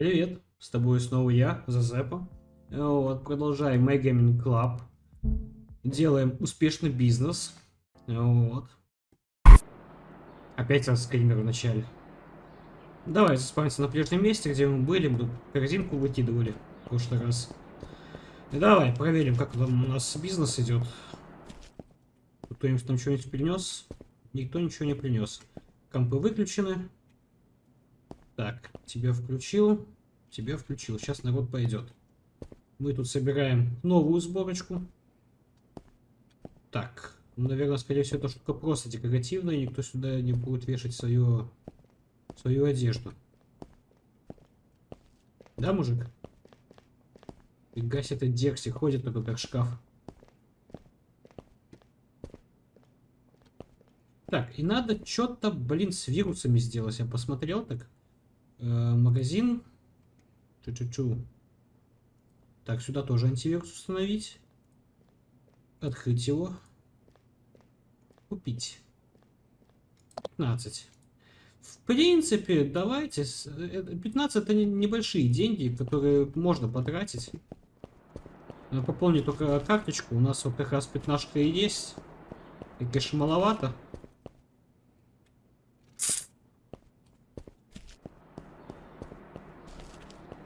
Привет, с тобой снова я, Зазепа. Вот, продолжаем My Gaming Club. Делаем успешный бизнес. Вот. Опять раз скример в начале. Давай заспавнимся на прежнем месте, где мы были, мы тут корзинку выкидывали в прошлый раз. Давай, проверим, как там у нас бизнес идет. Кто-нибудь там что-нибудь принес? Никто ничего не принес. Компы выключены. Так, тебя включил, тебя включил. Сейчас народ пойдет. Мы тут собираем новую сборочку. Так, ну, наверное, скорее всего, эта штука просто декоративная, никто сюда не будет вешать свою, свою одежду. Да, мужик? Фига себе, этот Декси ходит только как шкаф. Так, и надо что-то, блин, с вирусами сделать. Я посмотрел так. Э, магазин. Чу-чу-чу. Так, сюда тоже антивирус установить. Открыть его. Купить. 15. В принципе, давайте. 15 это небольшие деньги, которые можно потратить. Пополнить только карточку. У нас вот как раз пятнашка и есть. И, конечно, маловато.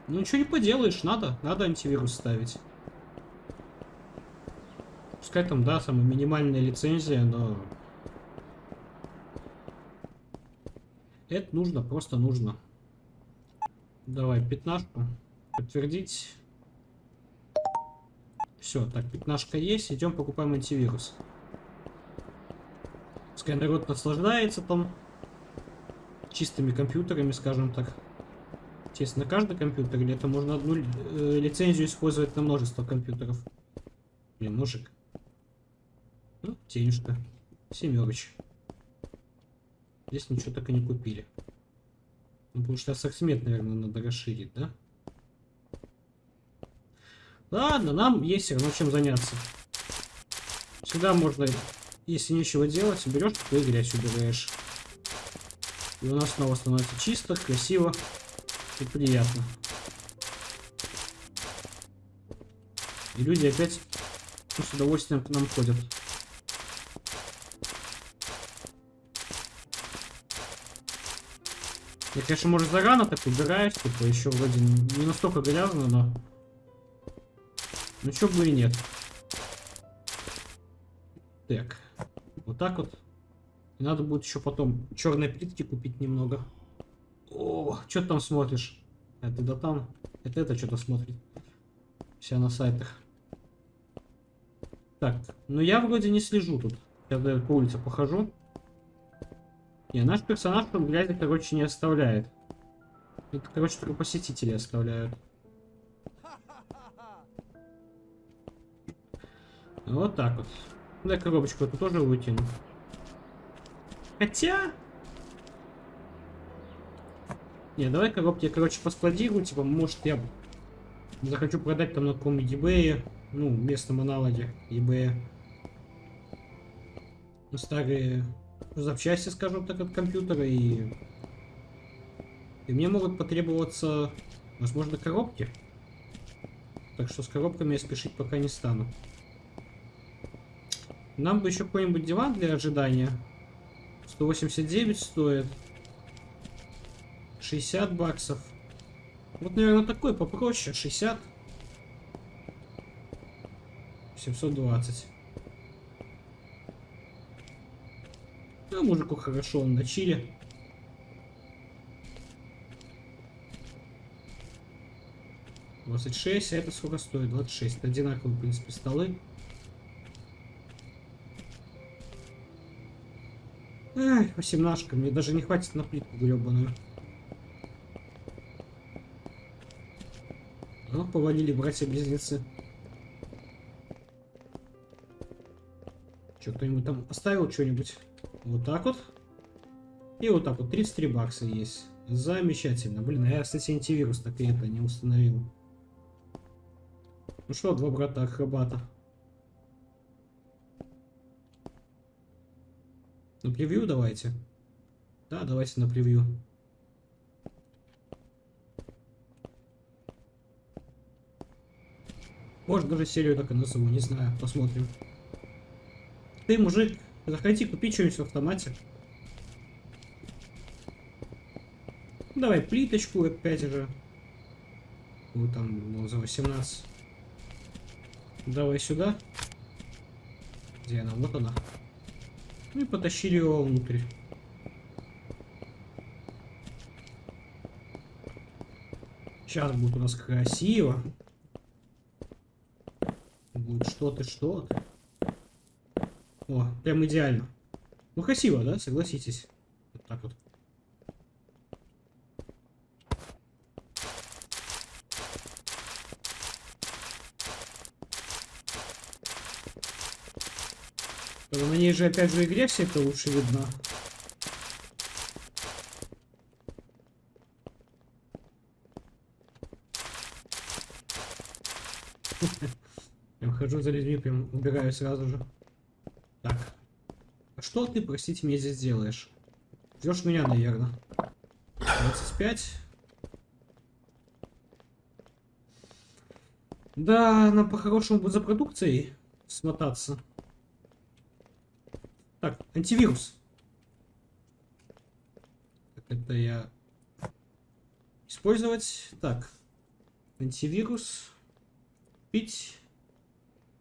Ну ничего не поделаешь, надо, надо антивирус ставить. Пускай там, да, самая минимальная лицензия, но... Это нужно, просто нужно. Давай, пятнашку. Подтвердить. Все, так, пятнашка есть, идем покупаем антивирус. Пускай народ наслаждается там чистыми компьютерами, скажем так. Естественно, каждый компьютер, или это можно одну э, лицензию использовать на множество компьютеров? Блин, мужик. Ну, денежка. Семерыч. Здесь ничего так и не купили. Ну, потому что ассортимент, наверное, надо расширить, да? Ладно, нам есть все равно чем заняться. Сюда можно, если нечего делать, берешь и грязь убираешь. И у нас снова становится чисто, красиво. И приятно. И люди опять с удовольствием к нам ходят. Я, конечно, может, зарано так убираюсь, типа, еще вроде не настолько грязно, но... Ну, чё бы и нет. Так. Вот так вот. И надо будет еще потом черной плитки купить немного. О, что ты там смотришь? Это да там. Это это что-то смотрит. Вся на сайтах. Так, ну я вроде не слежу тут. Я по улице похожу. Не, наш персонаж тут грязи, короче, не оставляет. Это, короче, только посетители оставляют. Вот так вот. Дай коробочку эту тоже вытяну. Хотя, не, давай коробки я, короче, поскладирую, типа, может, я захочу продать там на каком-нибудь eBay, ну, местном аналоге eBay. Старые запчасти, скажем так, от компьютера, и... И мне могут потребоваться, возможно, коробки. Так что с коробками я спешить пока не стану. Нам бы еще какой-нибудь диван для ожидания. 189 стоит. 60 баксов. Вот, наверное, такой попроще. 60. 720. А мужику хорошо, он на чили. Двадцать шесть, а это сколько стоит? 26. Одинаковые, в принципе, столы. Эх, 18 мне даже не хватит на плитку гребаную. Ну, повалили братья-близнецы. Что, кто-нибудь там оставил что-нибудь? Вот так вот. И вот так вот. 33 бакса есть. Замечательно. Блин, а я, кстати, антивирус так и это не установил. Ну что, два брата акробата. На превью давайте. Да, давайте на превью. Может даже серию так и назову, не знаю, посмотрим. Ты, мужик, заходи, купи что-нибудь в автомате. Давай плиточку опять же. Вот там, ну, за 18. Давай сюда. Где она? Вот она. Ну и потащили его внутрь. Сейчас будет у нас красиво. Будет что-то, что-то. О, прям идеально. Ну красиво, да? Согласитесь. Вот так вот. На ней же опять же игре все это лучше видно. Хожу за людьми, прям убираю сразу же. Так. А что ты, простите, мне здесь делаешь? Ждешь меня, наверное. 25. Да, нам по-хорошему будет за продукцией смотаться. Так, антивирус. Это я использовать. Так, антивирус. Пить.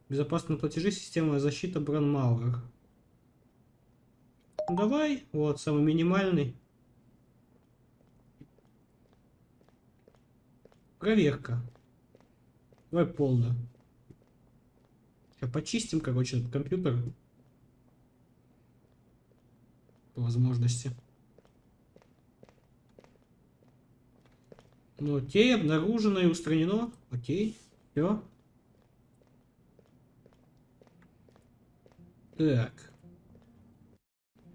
Безопасные платежи, система защиты Бранмауэр. Давай, вот, самый минимальный. Проверка. Давай полную. Сейчас почистим, короче, этот компьютер по возможности. Ну, окей, обнаружено и устранено. Окей, все. Так.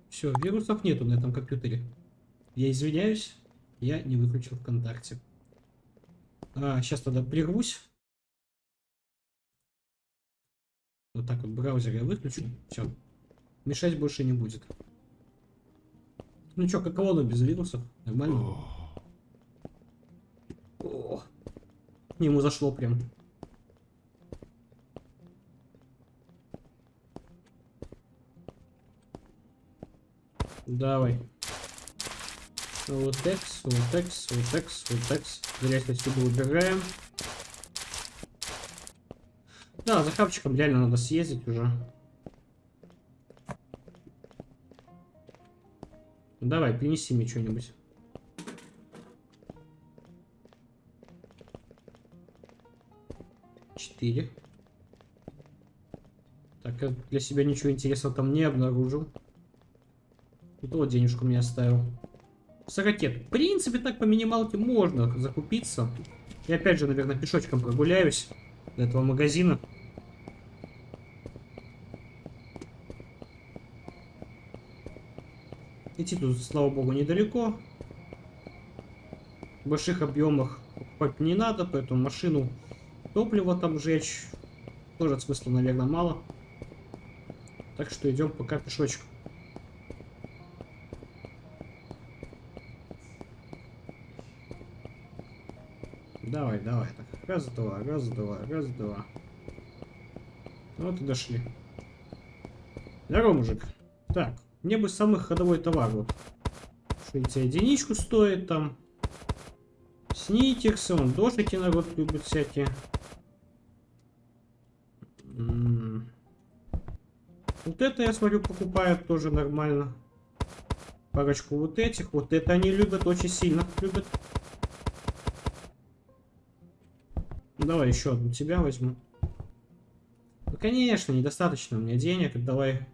Все, вирусов нету на этом компьютере. Я извиняюсь, я не выключил ВКонтакте. А, сейчас тогда прервусь. Вот так вот браузер я выключу. Все. Мешать больше не будет. Ну чё, каково оно без вирусов? Нормально? О, к нему зашло прям. Давай. Вот экс, вот экс, вот экс, вот экс. Грязь отсюда убираем. Да, за хапчиком реально надо съездить уже. Давай, принеси мне что-нибудь. Четыре. Так, я для себя ничего интересного там не обнаружил. И то денежку мне оставил. Сорокет. В принципе, так по минималке можно закупиться. И опять же, наверное, пешочком прогуляюсь до этого магазина. Идти тут, слава богу, недалеко. В больших объемах покупать не надо, поэтому машину топлива там жечь тоже смысла, наверное, мало. Так что идем пока пешочком. Давай, давай. Так, раз, два, раз, два, раз, два. Вот и дошли. Здорово, мужик. Так, мне бы самый ходовой товар. Вот. Эти единичку стоит там. Снитерсы, он дождики народ любит всякие. Вот это, я смотрю, покупают тоже нормально. Парочку вот этих. Вот это они любят, очень сильно любят. Давай еще одну тебя возьму. Ну, конечно, недостаточно у меня денег. Давай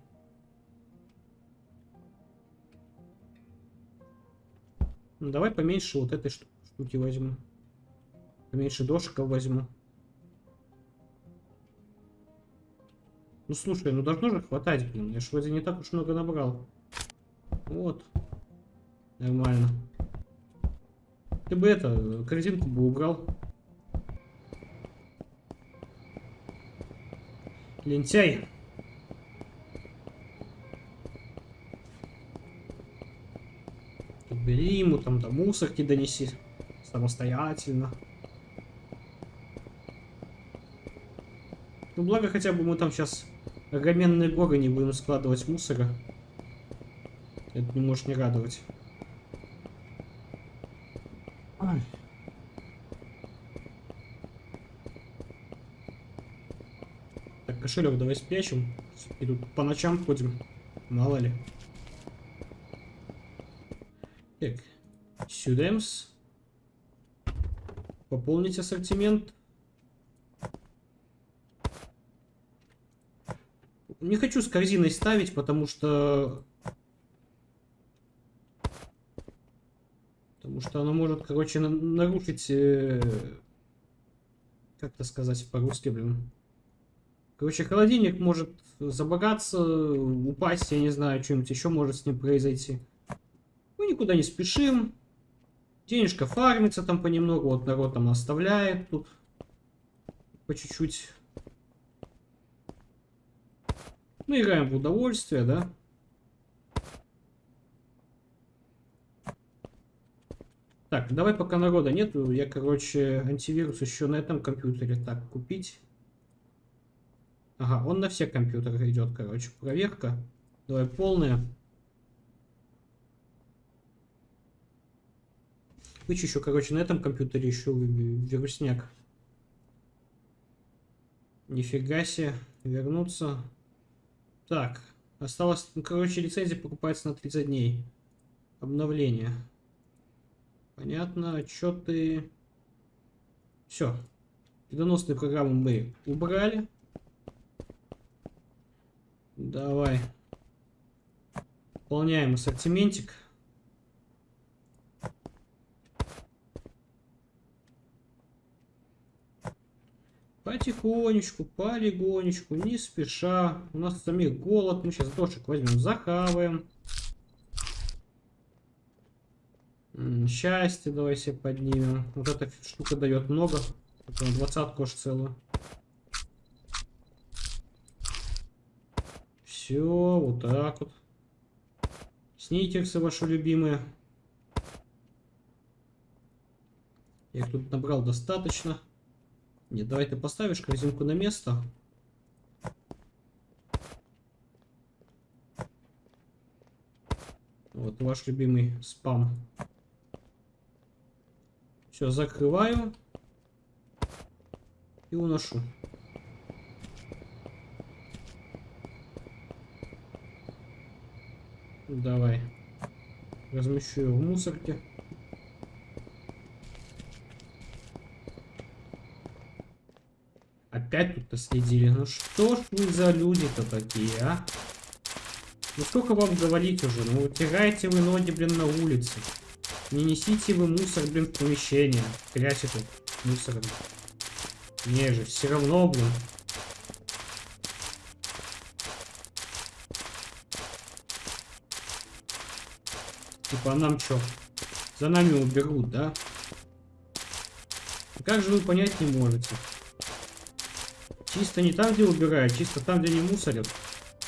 Ну, давай поменьше вот этой штуки возьму. Поменьше дошиков возьму. Ну слушай, ну должно же хватать, блин. Я ж вроде не так уж много набрал. Вот. Нормально. Ты бы это, корзинку бы убрал. Лентяй. Бери ему там до мусорки донеси самостоятельно. Ну, благо хотя бы мы там сейчас огроменные горы не будем складывать мусора. Это не может не радовать. Кошелек давай спрячем. И тут по ночам ходим. Мало ли. Так. Сюдемс. Пополнить ассортимент. Не хочу с корзиной ставить, потому что... Потому что она может, короче, на нарушить... Э... Как это сказать по-русски, блин? Короче, холодильник может забагаться, упасть, я не знаю, что-нибудь еще может с ним произойти. Мы никуда не спешим. Денежка фармится там понемногу, вот народ там оставляет тут по чуть-чуть. Мы играем в удовольствие, да? Так, давай пока народа нету, я, короче, антивирус еще на этом компьютере так купить. Ага, он на все компьютеры идет, короче, проверка. Давай полная. Вычищу, короче, на этом компьютере еще вирусняк. Нифига себе. Вернуться. Так. Осталось, ну, короче, лицензия покупается на 30 дней. Обновление. Понятно. Отчеты. Все. Переносные программы мы убрали. Давай. Выполняем ассортиментик. Потихонечку, полигонечку, не спеша. У нас самих голод. Мы сейчас дошек возьмем, захаваем. Счастье давай себе поднимем. Вот эта штука дает много. Двадцатку аж целую. Все, вот так вот. Сникерсы ваши любимые. Я их тут набрал достаточно. Нет, давай ты поставишь корзинку на место. Вот ваш любимый спам. Все, закрываю. И уношу. Давай. Размещу его в мусорке. Опять тут следили. Ну что ж вы за люди-то такие, а? Ну сколько вам говорить уже? Ну утирайте вы ноги, блин, на улице. Не несите вы мусор, блин, в помещение. Трясет тут мусором. Не же, все равно, блин. А нам что? За нами уберут, да? Как же вы понять не можете? Чисто не там, где убирают, чисто там, где не мусорят.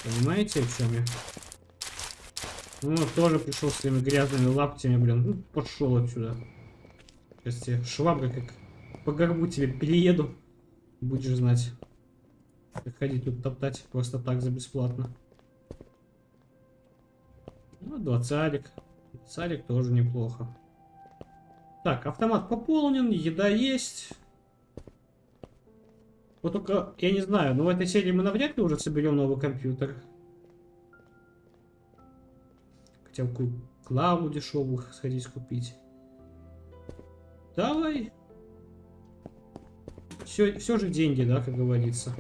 Понимаете, в чем я? Ну, тоже пришел своими грязными лаптями, блин. Ну, пошел отсюда. Сейчас тебе швабра как по горбу тебе перееду. Будешь знать. Ходить тут топтать просто так за бесплатно. Ну, двадцатик. Двадцатик тоже неплохо. Так, автомат пополнен, еда есть. Вот только, я не знаю, но в этой серии мы навряд ли уже соберем новый компьютер. Хотя бы клаву дешевых сходить купить. Давай. Все, все же деньги, да, как говорится.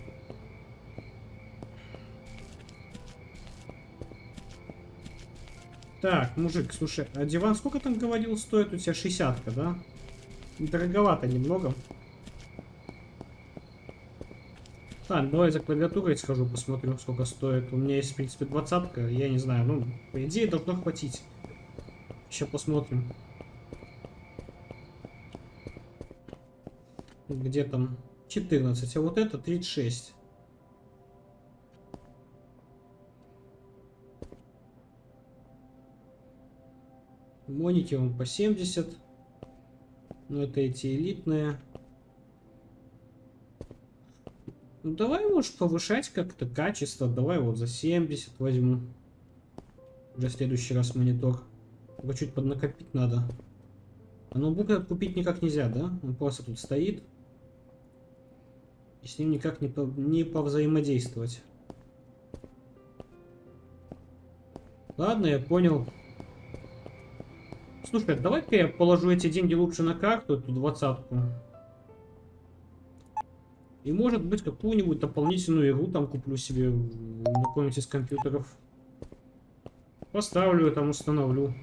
Так, мужик, слушай, а диван сколько там говорил стоит? У тебя 60 да? Дороговато немного. Так, давай за клавиатурой схожу, посмотрю, сколько стоит. У меня есть, в принципе, двадцатка. Я не знаю, ну, по идее, должно хватить. Сейчас посмотрим. Где там 14, а вот это 36. Моники он по 70. Но это эти элитные. Ну давай, может, повышать как-то качество. Давай вот за 70 возьму. Уже в следующий раз монитор. Только чуть поднакопить надо. А ноутбук купить никак нельзя, да? Он просто тут стоит. И с ним никак не, по, не повзаимодействовать. Ладно, я понял. Слушай, давай-ка я положу эти деньги лучше на карту, эту двадцатку. И может быть какую-нибудь дополнительную игру там куплю себе на какой-нибудь из компьютеров. Поставлю, там установлю.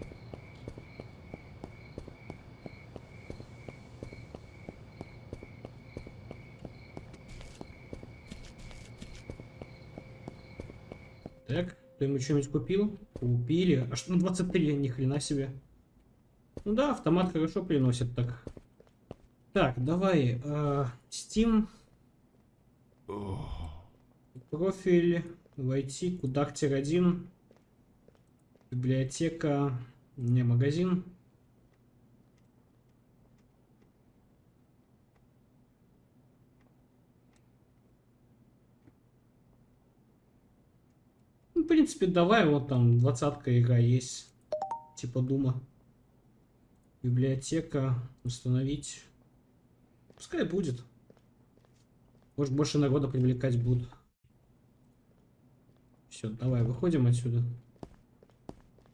Так, кто-нибудь что-нибудь купил? Купили. А что на 23? Ни хрена себе. Ну да, автомат хорошо приносит так. Так, давай. Э, Steam. Профиль. Войти. Кудактер 1. Библиотека. Не магазин. Ну, в принципе, давай, вот там двадцатка игра есть. Типа Дума. Библиотека. Установить. Пускай будет. Может, больше народа привлекать будут. Все, давай, выходим отсюда.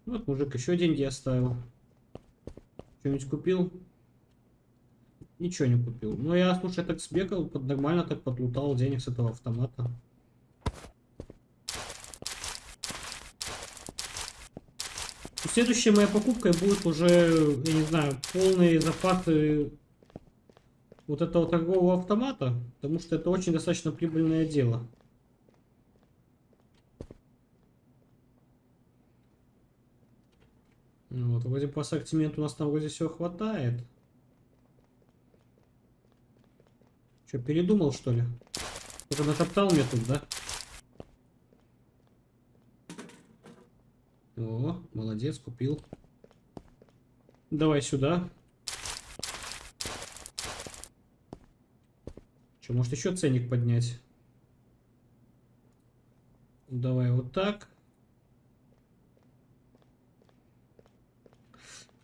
Вот мужик еще деньги оставил. Что-нибудь купил? Ничего не купил. Ну, я, слушай, так сбегал, под, нормально так подлутал денег с этого автомата. Следующей моей покупкой будет уже, я не знаю, полные запасы вот этого торгового автомата, потому что это очень достаточно прибыльное дело. Ну вот, вроде по ассортименту у нас там вроде все хватает. Что, передумал что ли? Кто-то натоптал мне тут, да? О, молодец, купил. Давай сюда. Что, может еще ценник поднять? Давай вот так.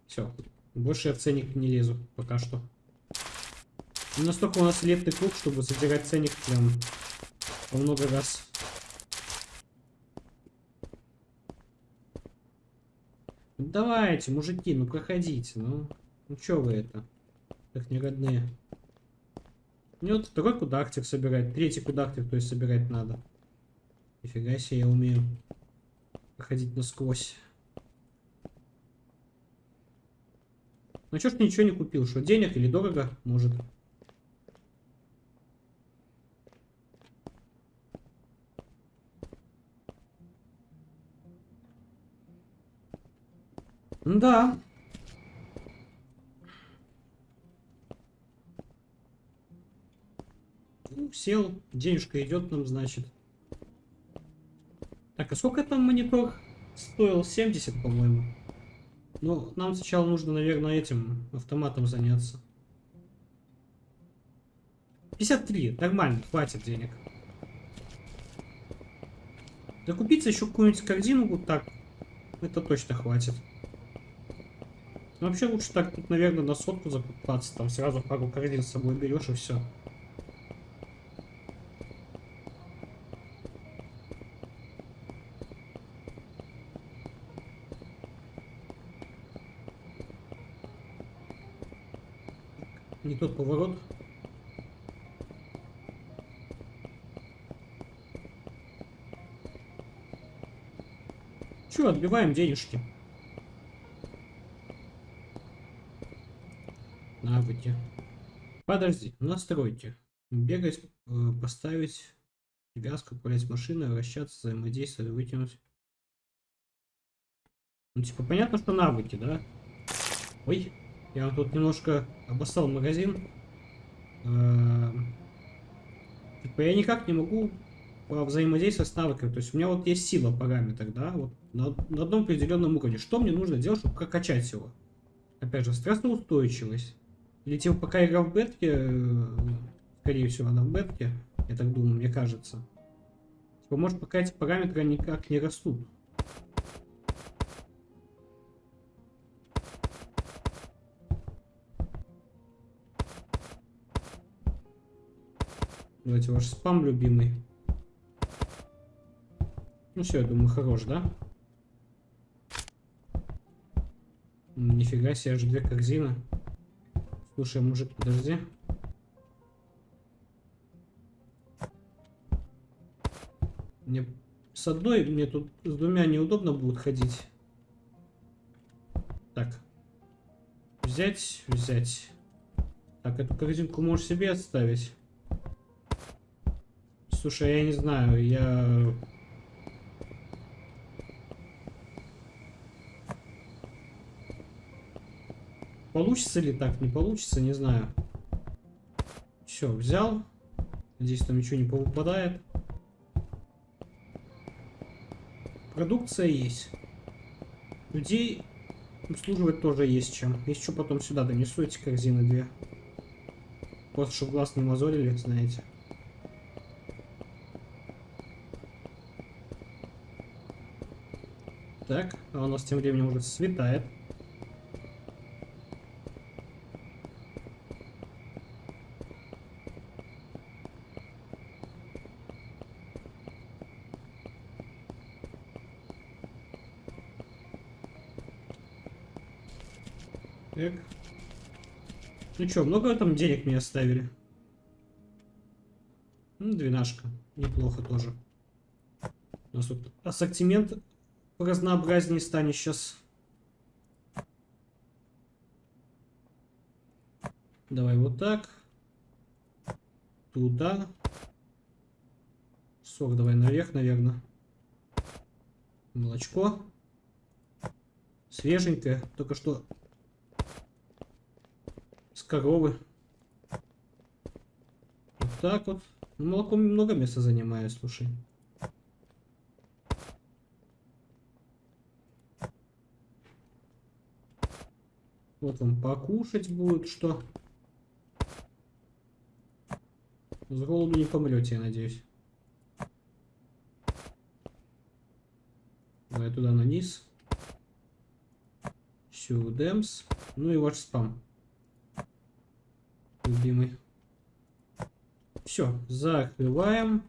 Все. Больше я в ценник не лезу пока что. Настолько у нас лепный круг, чтобы задирать ценник прям по много раз. Давайте, мужики, ну проходите, ну. Ну что вы это? Как не родные. Мне вот второй кудактик собирать, третий кудактик, то есть собирать надо. Нифига себе, я умею проходить насквозь. Ну что ж ничего не купил? Что, денег или дорого? Может. Да. Ну, сел, денежка идет нам, значит. Так, а сколько там монитор стоил? 70, по-моему. Ну, нам сначала нужно, наверное, этим автоматом заняться. 53, нормально, хватит денег. Да купиться еще какую-нибудь корзину вот так, это точно хватит. Ну, вообще лучше так, тут, наверное, на сотку закупаться, там сразу пару корзин с собой берешь и все. Не тот поворот. Че, отбиваем денежки. Навыки. Подожди, настройте. Бегать, э, поставить привязку, управлять машиной, вращаться, взаимодействовать, вытянуть. Ну, типа, понятно, что навыки, да? Ой, я тут немножко обоссал магазин. Э, типа, я никак не могу взаимодействовать с навыками. То есть у меня вот есть сила параметр, да, вот на, на одном определенном уровне. Что мне нужно делать, чтобы прокачать его? Опять же, стрессоустойчивость. Или типа пока игра в бетке, э, скорее всего она в бетке, Я так думаю, мне кажется. Типа, может, пока эти параметры никак не растут. Давайте ваш спам любимый. Ну все, я думаю, хорош, да? Нифига себе, аж две корзины. Слушай, мужик, подожди. Мне с одной, мне тут с двумя неудобно будет ходить. Так. Взять, взять. Так, эту корзинку можешь себе оставить. Слушай, я не знаю, я... Получится ли так, не получится, не знаю. Все, взял. Здесь там ничего не попадает. Продукция есть. Людей обслуживать тоже есть чем. Что потом сюда донесу эти корзины две. Просто чтобы глаз не мозолили, знаете. Так, а у нас тем временем уже светает. Так. Ну что, много там денег мне оставили? Ну, двенашка. Неплохо тоже. У нас тут ассортимент разнообразнее станет сейчас. Давай вот так. Туда. Сок давай наверх, наверное. Молочко. Свеженькое. Только что коровы. Вот так вот. Молоко много места занимает, слушай. Вот вам покушать будет что. С голоду не помрете, я надеюсь. Давай туда на низ. Сюдемс. Ну и ваш спам. Любимый. Все, закрываем.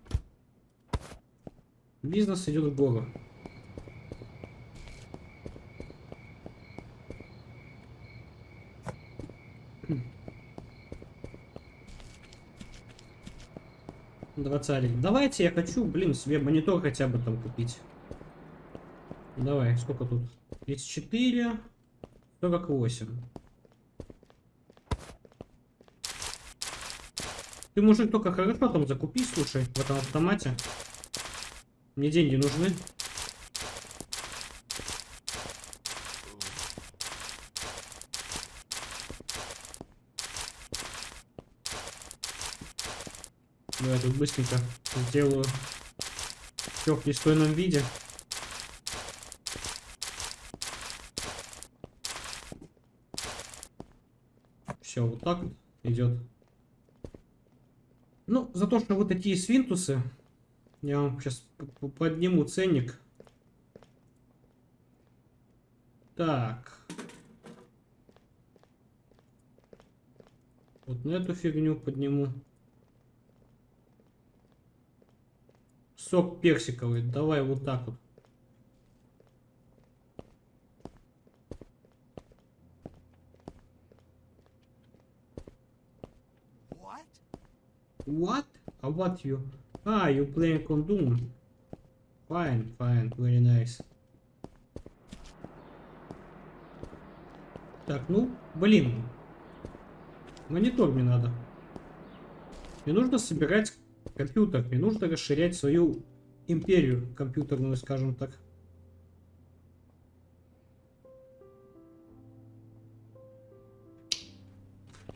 Бизнес идет в гору. Двадцатик. Давайте, я хочу, блин, себе монитор хотя бы там купить. Давай, сколько тут? 34, 48. Ты, мужик, только хорошо там закупи, слушай, в этом автомате. Мне деньги нужны. Давай тут быстренько сделаю все в пристойном виде. Все, вот так идет. Ну, за то, что вот такие свинтусы, я вам сейчас подниму ценник. Так. Вот на эту фигню подниму. Сок персиковый. Давай вот так вот. What? А what you? Ah, you playing on Doom. Fine, fine, very nice. Так, ну, блин. Монитор мне надо. Мне нужно собирать компьютер. Мне нужно расширять свою империю компьютерную, скажем так.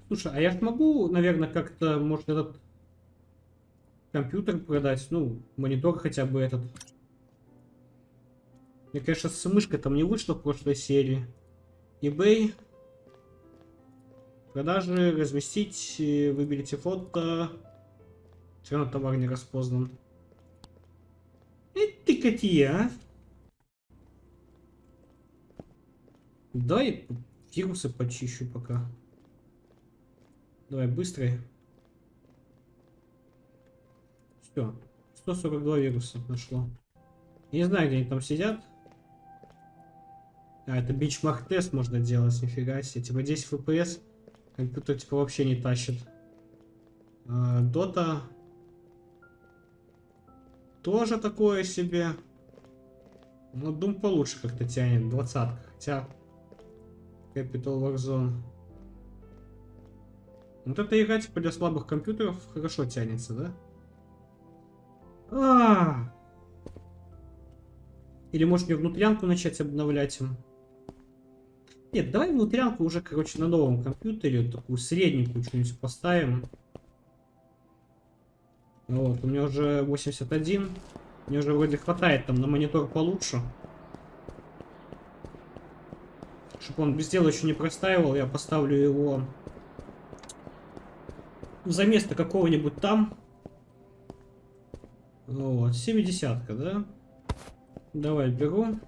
Слушай, а я могу, наверное, как-то, может, этот компьютер продать? Ну, монитор хотя бы этот. Мне, конечно, с мышкой там не вышло в прошлой серии. eBay. Продажи, разместить, выберите фото. Все равно товар не распознан. Эй, ты какие, а? Дай вирусы почищу пока. Давай, быстрый. Все. 142 вируса нашло. Не знаю, где они там сидят. А, это бичмарк тест можно делать, нифига себе. Типа 10 FPS. Компьютер типа вообще не тащит. А, Дота. Тоже такое себе. Но Doom получше как-то тянет. Двадцатка. Хотя... Capital Warzone. Вот эта игра типа для слабых компьютеров хорошо тянется, да? А, -а, -а. Или может мне внутрянку начать обновлять? Нет, давай внутрянку уже, короче, на новом компьютере, такую средненькую что-нибудь поставим. Вот, у меня уже 81. Мне уже вроде хватает там на монитор получше. Чтобы он без дела еще не простаивал, я поставлю его за место какого-нибудь там. Вот, 70 да? Давай, беру.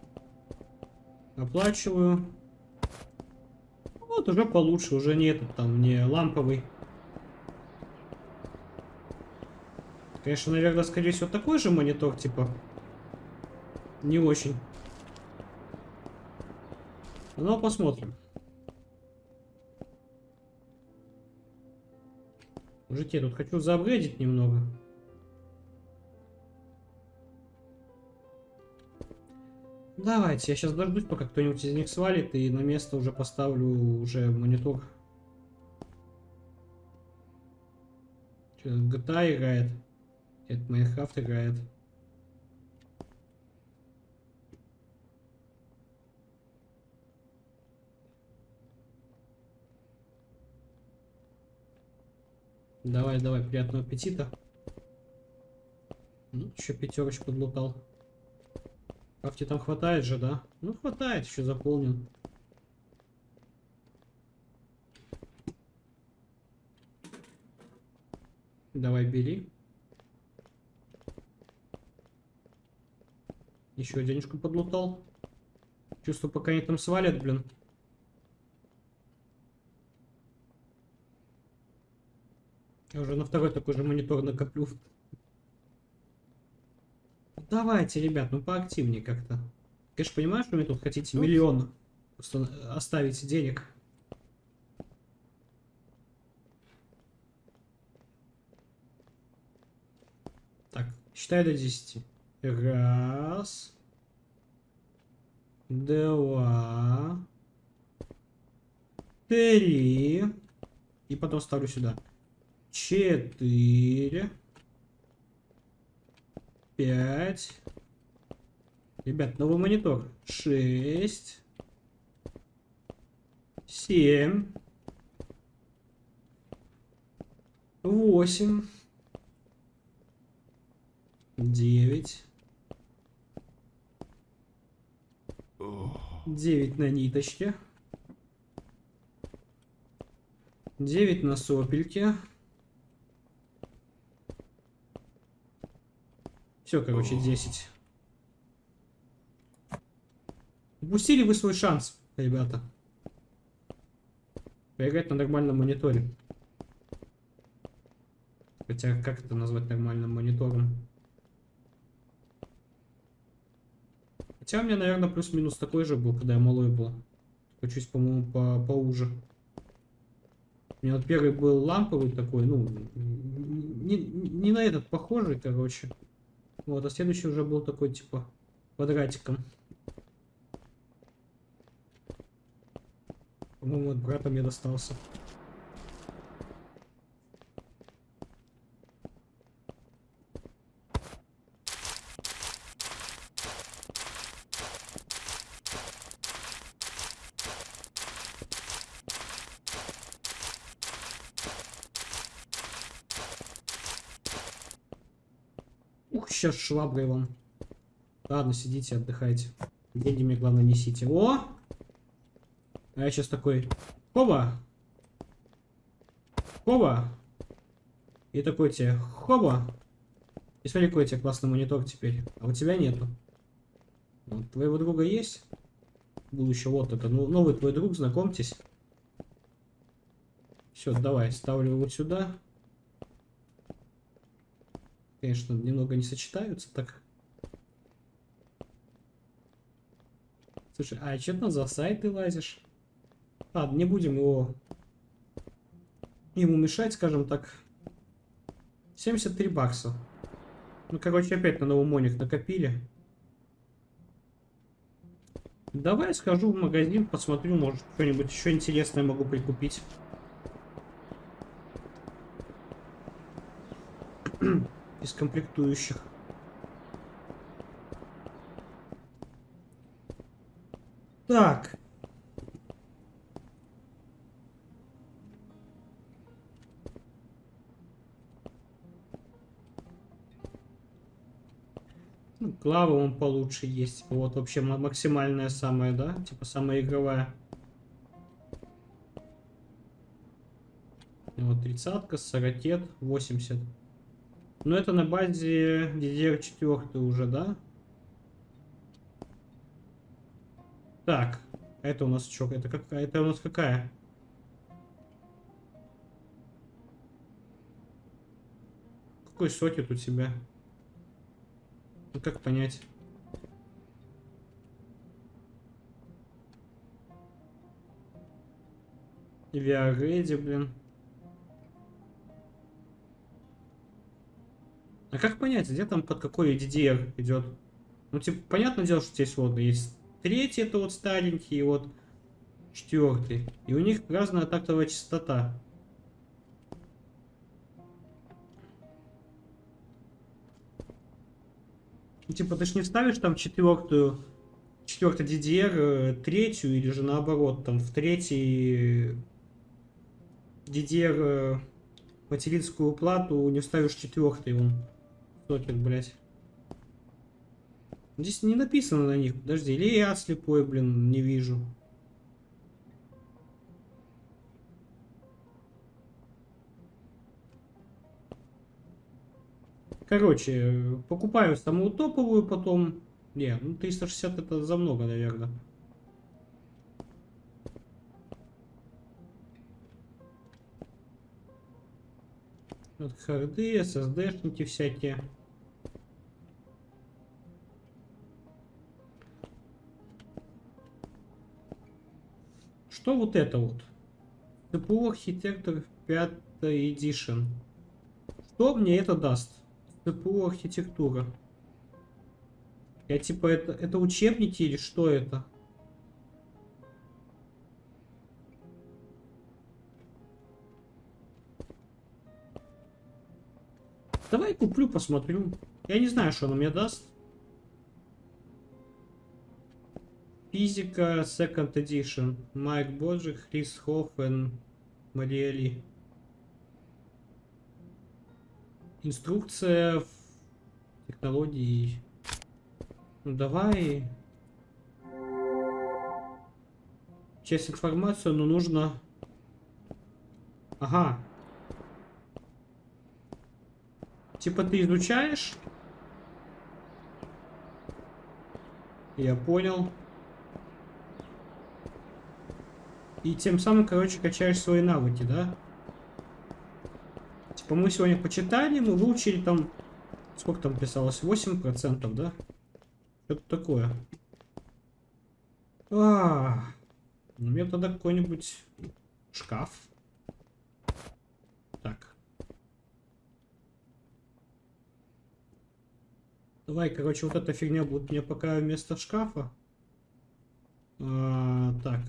Оплачиваю. Вот, уже получше, уже не этот там, не ламповый. Конечно, наверное, скорее всего, такой же монитор, типа. Не очень. Но посмотрим. Мужики, я тут хочу заапгрейдить немного. Давайте, я сейчас дождусь, пока кто-нибудь из них свалит, и на место уже поставлю уже монитор. Что, GTA играет? Это Майнкрафт играет. Давай, давай, приятного аппетита. Ну, еще пятерочку подлутал. Крафти там хватает же, да? Ну, хватает, еще заполнен. Давай, бери. Еще денежку подлутал. Чувствую, пока они там свалят, блин. Я уже на второй такой же монитор накоплю. Давайте, ребят, ну поактивнее как-то. Конечно, понимаю, что вы тут хотите миллион оставить денег. Так, считай до 10. Раз. Два. Три. И потом ставлю сюда. Четыре пять. Ребят, новый монитор. Шесть. Семь. Восемь. Девять. Девять на ниточке. Девять на сопельке. Все, короче, 10. Упустили вы свой шанс, ребята. Поиграть на нормальном мониторе. Хотя, как это назвать нормальным монитором? Хотя у меня, наверное, плюс-минус такой же был, когда я малой был. Только чуть, по-моему, по поуже. У меня вот первый был ламповый такой, ну, не, не на этот похожий, короче. Вот, а следующий уже был такой, типа, квадратиком. По-моему, от брата мне достался. сейчас шваброй вам. Ладно, сидите, отдыхайте. Деньги мне, главное, несите. О! А я сейчас такой... Хоба! Хоба! И такой тебе, хоба. И смотри, какой у тебя классный монитор теперь. А у тебя нету. Вот, твоего друга есть? Будущее, вот это. Ну, новый твой друг, знакомьтесь. Все, давай, ставлю вот сюда. Конечно, немного не сочетаются так. Слушай, а что ты за сайт ты лазишь? Ладно, не будем его... Ему мешать, скажем так. 73 бакса. Ну, короче, опять на новый моник накопили. Давай схожу в магазин, посмотрю, может, что-нибудь еще интересное могу прикупить. Из комплектующих. Так. Ну, Клава он получше есть. Вот вообще максимальная самая, да? Типа самая игровая. Вот тридцатка, сорокет, 80. Но это на базе DDR4 уже, да? Так, это у нас что? Это какая? Это у нас какая? Какой сокет у тебя? Ну как понять? VR блин. А как понять, где там под какой DDR идет? Ну, типа, понятное дело, что здесь вот есть третий, это вот старенький, и вот четвертый. И у них разная тактовая частота. Ну, типа, ты ж не вставишь там четвертую, четвертый DDR, э, третью, или же наоборот, там в третий DDR э, материнскую плату не вставишь четвертый, он сокет, блядь. Здесь не написано на них. Подожди, или я слепой, блин, не вижу. Короче, покупаю самую топовую потом. Не, ну 360 это за много, наверное. Вот харды, SSD-шники всякие. Что вот это вот? CPU архитектор 5 Edition. Что мне это даст? CPU архитектура. Я типа это, это учебники или что это? Давай куплю, посмотрю. Я не знаю, что она мне даст. Физика Second Edition. Майк Боджик, Хрис Хоффен, Мария Ли. Инструкция технологии. Ну давай. Часть информацию, но нужно... Ага. Типа ты изучаешь? Я понял. И тем самым, короче, качаешь свои навыки, да? Типа мы сегодня почитали, мы выучили там... Сколько там писалось? 8%, да? Что-то такое. А, ну мне тогда какой-нибудь шкаф. Так. Давай, короче, вот эта фигня будет мне пока вместо шкафа. А, так.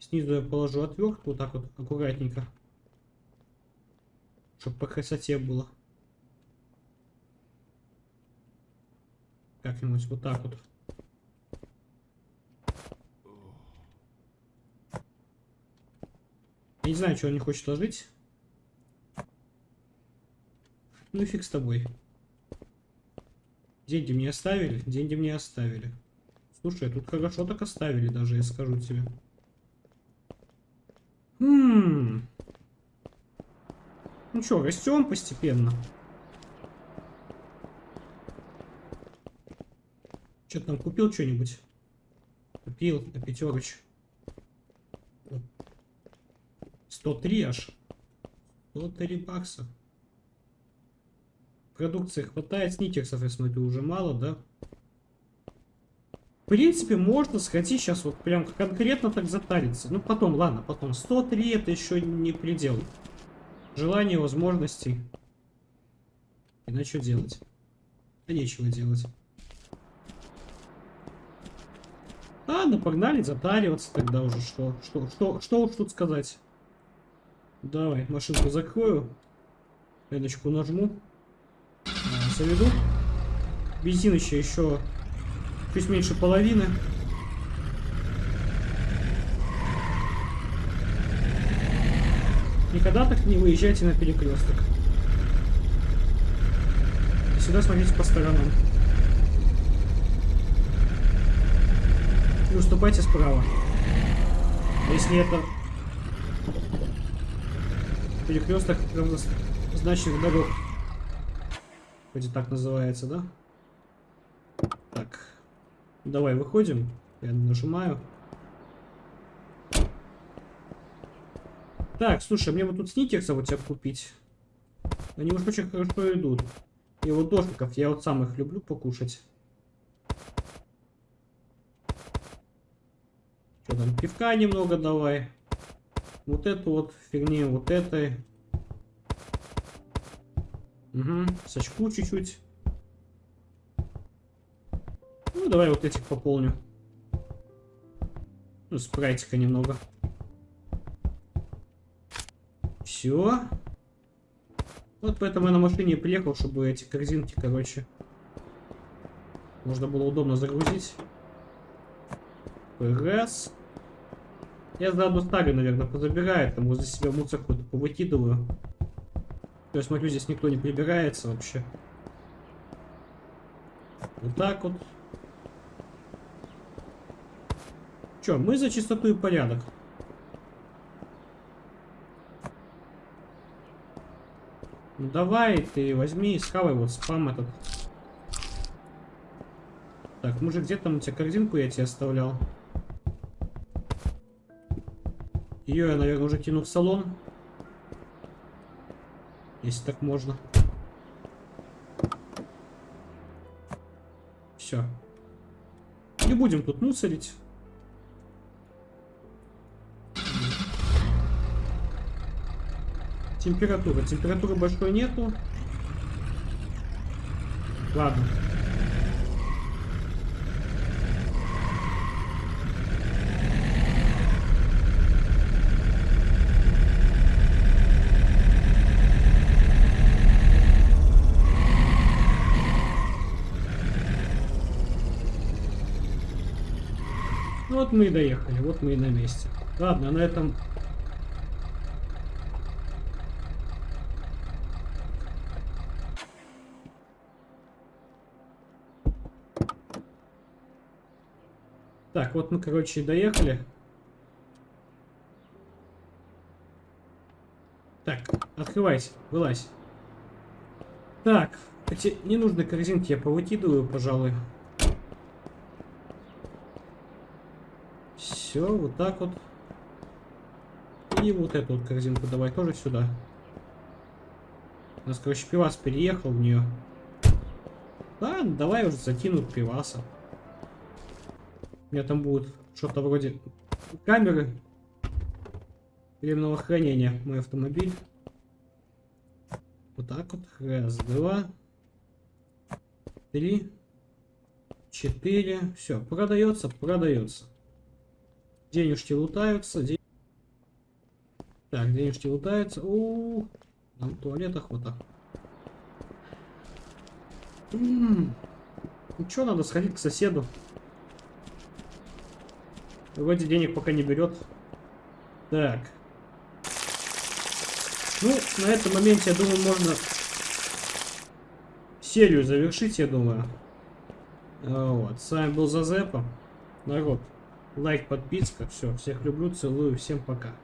Снизу я положу отвертку, вот так вот, аккуратненько. Чтобы по красоте было. Как-нибудь вот так вот. Я не знаю, что он не хочет ложить. Ну и фиг с тобой. Деньги мне оставили? Деньги мне оставили. Слушай, тут хорошо так оставили даже, я скажу тебе. Хм. Ну что, растем постепенно. Что там, купил что-нибудь? Купил на пятерочку. 103 аж. 103 бакса. Продукции хватает, сникерсов, я смотрю, уже мало, да? В принципе, можно сходить сейчас вот прям конкретно так затариться. Ну, потом, ладно, потом. 103 это еще не предел. Желание, возможностей. И на что делать? Да нечего делать. Ладно, погнали затариваться тогда уже. Что, что, что, что уж тут сказать. Давай, машинку закрою. Пяточку нажму. Заведу. Бензинище еще чуть меньше половины. Никогда так не выезжайте на перекресток. Всегда смотрите по сторонам. И уступайте справа. Если это перекресток равнозначных дорог. Вроде так называется, да? Так. Давай выходим. Я нажимаю. Так, слушай, мне вот тут сникерса вот тебя купить. Они уж очень хорошо идут. И вот дошиков, я вот сам их люблю покушать. Что там, пивка немного давай. Вот эту вот фигню, вот этой. Угу, сачку чуть-чуть. Ну, давай вот этих пополню. Ну, спрайтика немного. Все. Вот поэтому я на машине приехал, чтобы эти корзинки, короче, можно было удобно загрузить. Раз. Я заодно ставлю, наверное, позабирает, там возле себя мусор какой-то повыкидываю. Есть, смотрю, здесь никто не прибирается вообще. Вот так вот. Че, мы за чистоту и порядок. Ну давай, ты возьми и схавай вот спам этот. Так, мужик, где там у тебя корзинку я тебе оставлял? Ее я, наверное, уже кину в салон. Если так можно. Все. Не будем тут мусорить. Температура. Температуры большой нету. Ладно. Вот мы и доехали, вот мы и на месте. Ладно, на этом... Так, вот мы, короче, доехали. Так, открывайся, вылазь. Так, эти ненужные корзинки я повыкидываю, пожалуй. Все, вот так вот. И вот эту вот корзинку давай тоже сюда. У нас, короче, пивас переехал в нее. Ладно, давай уже закину пиваса. У меня там будет что-то вроде камеры временного хранения мой автомобиль. Вот так вот. Раз, два, три, четыре. Все, продается, продается. Денежки лутаются. Ден... Так, денежки лутаются. У, -у, -у. Нам туалет охота. М -м -м. Ну что, надо сходить к соседу. Вроде денег пока не берет. Так. Ну, на этом моменте, я думаю, можно серию завершить, я думаю. Вот. С вами был Зазепа. Народ. Лайк, подписка. Все. Всех люблю, целую. Всем пока.